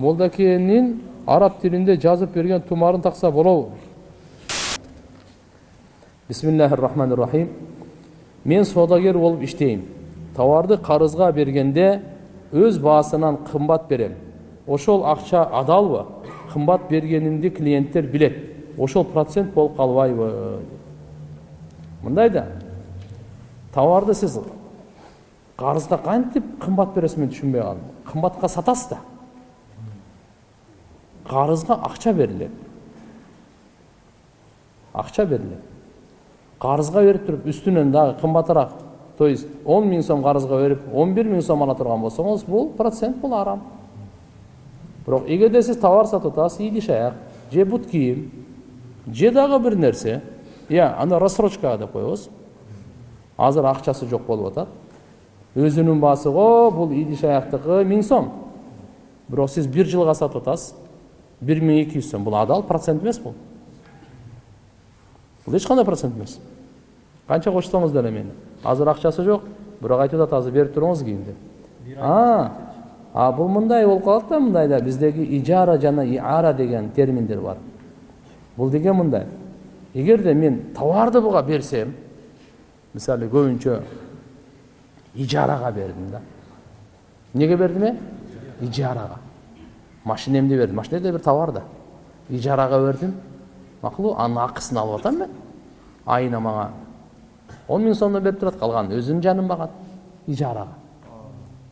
молдакенин араб тилинде жазып берген тумарын такса болобу бисмиллахи рахмани рахим мен саудагер болуп иштейм товарды карызга бергенде өз баасынан кымбат берем ошол акча адалбы кымбат бергенимди клиенттер билет ошол процент болуп калбайбы мындай да товарды сиз карызга кантип кымбат бересиз мен түшүнбөй калдым кымбатка сатасыз да карызга акча берилет акча берилет карызга берип туруп үстүнөн дагы кымбатыраак то есть он миң сом карызга берип он бир миң сом ала турган болсоңуз бул процент бул арам бирок эгерде сиз товар сатып атасыз идиш аяк же бут кийим же дагы бир нерсе иә аны рассрочкага деп коебуз азыр акчасы жок болуп атат өзүнүн баасы го бул идиш аяктыкы миң сом бирок сиз бир жылга сатып атасыз бир миң эки жүз сом бул адал процент эмес бул бул эч кандай процент эмес канча кошсоңуз деле мени азыр акчасы жок бирок айтып атат азыр берип туруңуз кийин деп а бул мындай болуп калат да мындайда биздеги ижара жана иара деген терминдер бар бул деген мындай эгерде мен товарды буга берсем мисалы көбүнчө ижарага бердим да эмнеге бердим э ижарага машинемди бердим машина да бир товар да. Ижарага бердим макулбу анын акысын алып атам мен. Айына мага он миң сомдон берип турат калганын өзүнүн жанын багат ижарага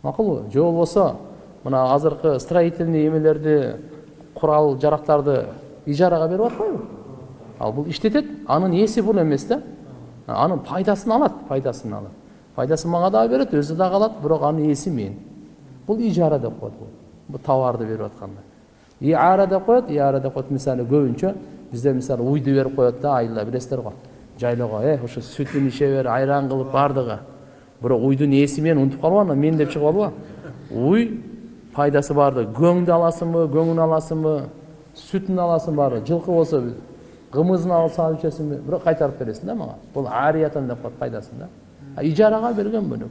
макулбу же болбосо мына азыркы строительный эмелерди курал жарактарды ижарага берип атпайбы ал бул иштетет анын ээси бул эмес да анын пайдасын алат пайдасын алат пайдасын мага дагы берет өзү дагы алат бирок анын ээси мен? Бул ижара деп бул товарды берип атканда иара деп коет иара деп коет мисалы көбүнчө бизде мисалы уйду берип коет да айылда билесиздер го жайлоого э ушу сүтүн иче бер айран кылып баардыгы бирок уйдун ээси менен унутуп анан мен деп чыгып алба уй пайдасы баардыгы көңдү аласыңбы көңүн аласыңбы сүтүн аласың баары жылкы болсо кымызын салып ичесиңби бирок кайтарып бересиң да мага бул ариятан деп коет пайдасын да. Ижарага берген бөлөк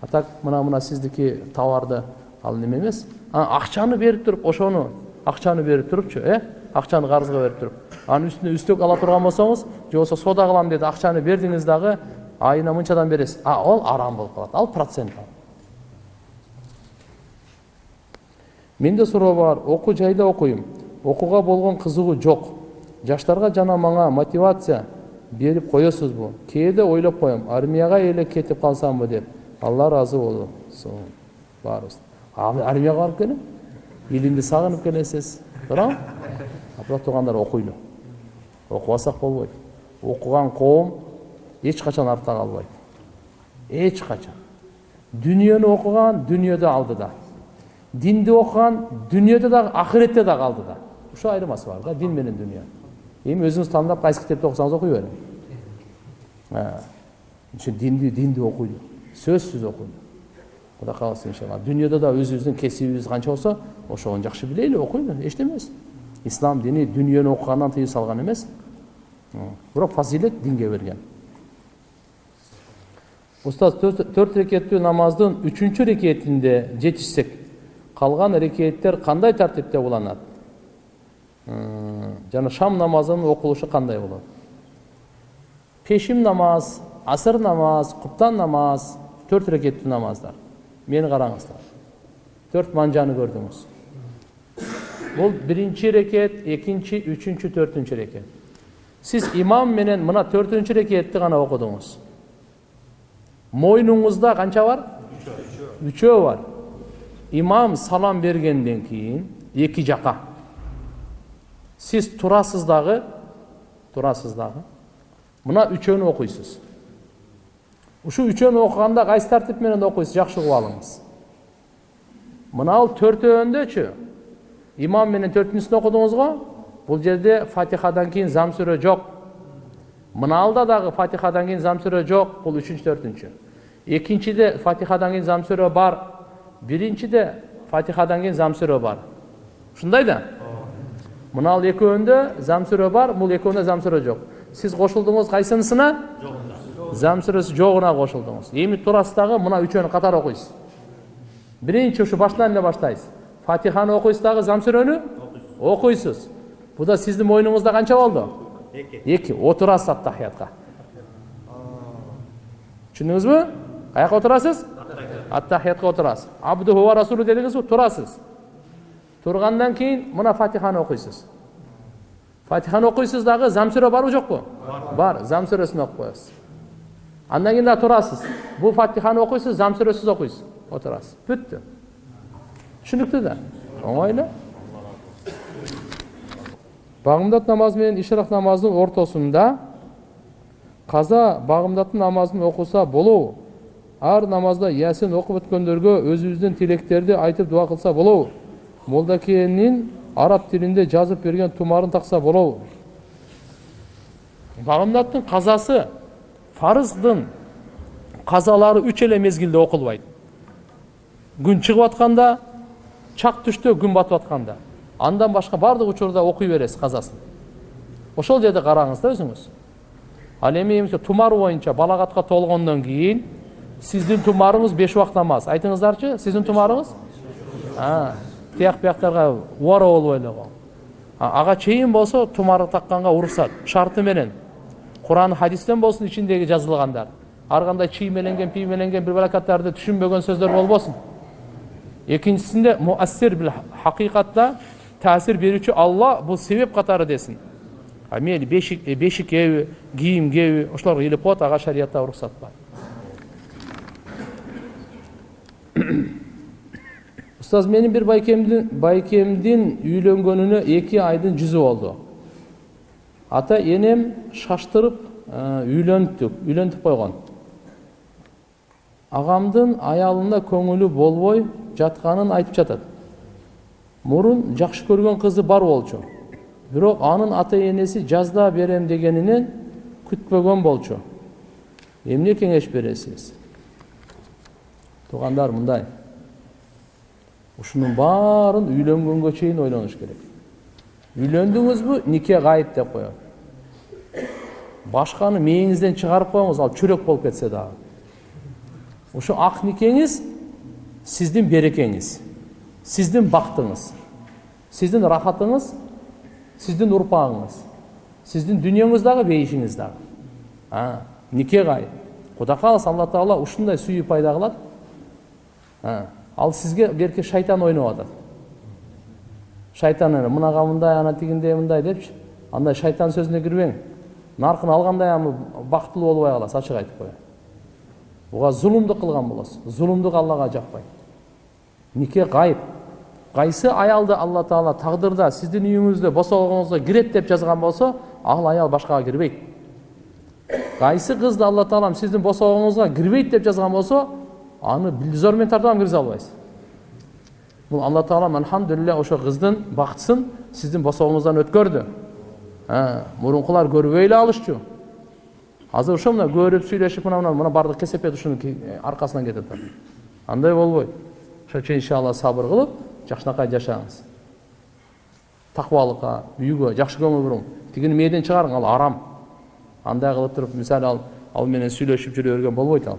а так мына мына сиздики товарды ал неме эмес акчаны берип туруп ошону акчаны берип турупчу э акчаны карызга берип туруп анын үстүнө үстөк ала турган болсоңуз же болбосо соода кылам деди акчаны бердиңиз дагы айына мынчадан бересиз а ал арам болуп калат ал процент менде суроо бар окуу жайда окуйм окууга болгон кызыгуу жок жаштарга жана мага мотивация берип коесузбу кээде ойлоп коем армияга эле кетип калсамбы деп алла ыраазы болсун баарыбыз армияга барып келем илимди сагынып келесиз туурабы бирок туугандар окуйлу окубасак болбойт окуган коом эч качан артта калбайт эч качан дүнүйөнү окуган дүнүйөдө алдыда динди окуган дүнүйөдө дагы акыретте дагы алдыда ушул айырмасы бар да дин менен дүнүйө эми өзүңүз тандап кайсы китепти окусаңыз окуй бериң ошо динди динди окуйлу сөзсүз окуйлу кудай кааласа иншалла дүнүйөдө да өзүбүздүн кесибибиз канча болсо ошону жакшы билели окуйлу эчтеме эмес ислам дини дүнүйөнү окугандан тыюу салган эмес бирок фазилет динге берген устаз төрт рекеттүү намаздын үчүнчү рекетинде жетишсек калган рекеттер кандай тартипте уланат жана шам намазынын окулушу кандай болот пешим намаз асыр намаз куптан намаз төрт рекеттүү намаздар мени караңыздар төрт манжаны көрдүңүз бул биринчи рекет экинчи үчүнчү төртүнчү рекет сиз имам менен мына төртүнчү рекетти гана окудуңуз мойнуңузда канча бар үчөө бар имам салам бергенден кийин эки жака сиз турасыз дагы турасыз дагы мына үчөөнү окуйсуз ушул үчөөнү окуганда кайсы тартип менен окуйсуз жакшы угуп алыңыз мынау төртөөндөчү имам менен төртүнчүсүн окудуңуз го бул жерде фатихадан кийин зам сүрө жок мынаалда дагы фатихадан кийин зам сүрө жок бул үчүнчү төртүнчү экинчиде фатихадан кийин зам сүрө бар биринчиде фатихадан кийин зам сүрө бар ушундай да мынал экөөндө зам сүрө бар бул экөөндө зам сүрө жок сиз кошулдуңуз кайсынысына зам сүрөсү жогуна кошулдуңуз эми турасыз мына үчөөнү катар окуйсуз биринчи ушу башынан эле баштайсыз фатиханы окуйсуз дагы зам сүрөнү окуйсуз бул да сиздин мойнуңузда канча болду эки эки отурасыз аттахиятка түшүндүңүзбү каяка отурасыз аттахиятка отурасыз абдуху ва расулу дедиңизби турасыз тургандан кийин мына фатиханы окуйсуз фатиханы окуйсуз дагы зам сүрө барбы жокпу бар зам сүрөсүн окуп коесуз андан кийин дагы турасыз бул фатиханы окуйсуз зам сүрөсүз окуйсуз отурасыз бүттү түшүнүктүү да оңой эле багымдат намазы менен ишрак намазынын ортосунда каза багымдаттын намазын окуса болобу ар намазда ясин окуп өткөндөргө өзүбүздүн тилектерди айтып дуа кылса болобу молдакенин араб тилинде жазып берген тумарын такса болобу багымдаттын казасы фарыздын казалары үч эле мезгилде окулбайт күн чыгып атканда чак түштө күн батып атканда андан башка баардык учурда окуй бересиз казасын ошол жерде караңыз да өзүңүз ал эми тумар боюнча балагатка толгондон кийин сиздин тумарыңыз беш убакыт намаз айтыңыздарчы сиздин тумарыңыз тияк бияктарга убара болбой эле ага чейин болсо тумар такканга уруксат шарты менен куран хадистен болсун ичиндеги жазылгандар ар кандай чиймеленген пиймеленген бир баракаттарды түшүнбөгөн сөздөр болбосун экинчисинде муассир бил хакыйкатта таасир берүүчү алла бул себеп катары десин мейли бешик бешикеби кийимгеби ошолорго илип коет ага шариятта уруксат бар устаз менин бир байкемдин байкемдин үйлөнгөнүнө эки айдын жүзү болду ата энем шаштырып үйлөнттүк үйлөнтүп койгон агамдын аялына көңүлү болбой жатканын айтып жатат мурун жакшы көргөн кызы бар болчу бирок анын ата энеси жазда берем дегенинен күтпөгөн болчу эмне кеңеш бересиз туугандар мындай ушунун баарын үйлөнгөнгө чейин ойлонуш керек. Үйлөндүңүзбү нике гайып деп коет башканы мээңизден чыгарып коюңуз ал чүрөк болуп кетсе дагы ушу ак никеңиз сиздин берекеңиз сиздин бактыңыз сиздин рахатыңыз сиздин урпагыңыз сиздин дүниеңиз дагы бейишиңиз дагы нике гайып кудай кааласа алла таала ушундай сүйүү пайда кылат ал сизге берки шайтан ойноп атат шайтан мынага мындай ана тигиндей мындай депчи андай шайтан сөзүнө кирбең наркын алгандай аны бактылуу болбой каласыз ачык айтып коеюн буга зулумдук кылган болосуз зулумдук аллага жакпайт нике гайып кайсы аялды алла таала тагдырда сиздин үйүңүздө босогоңузго кирет деп жазган болсо ал аял башкага кирбейт кайсы кызды алла таалам сиздин босогоңузга кирбейт деп жазган болсо аны зор менен тартып киргизе албайсыз бул алла таалам альхамдулилля ошо кыздын бактысын сиздин босогуңуздан өткөрдү мурункулар көрбөй эле алышчу. Азыр ошо мына көрүп сүйлөшүп мына мына мына баардык кесепет ушунун аркасынан кетип атат андай болбойт. Ошон үчүн иншалла сабыр кылып жакшынакай жашаңыз. Такыбалыкка үйгө жакшы көңүл буруң тигини мээден чыгарың ал арам. Андай кылып туруп мисалы ал ал менен сүйлөшүп жүрө берген болбойт ал.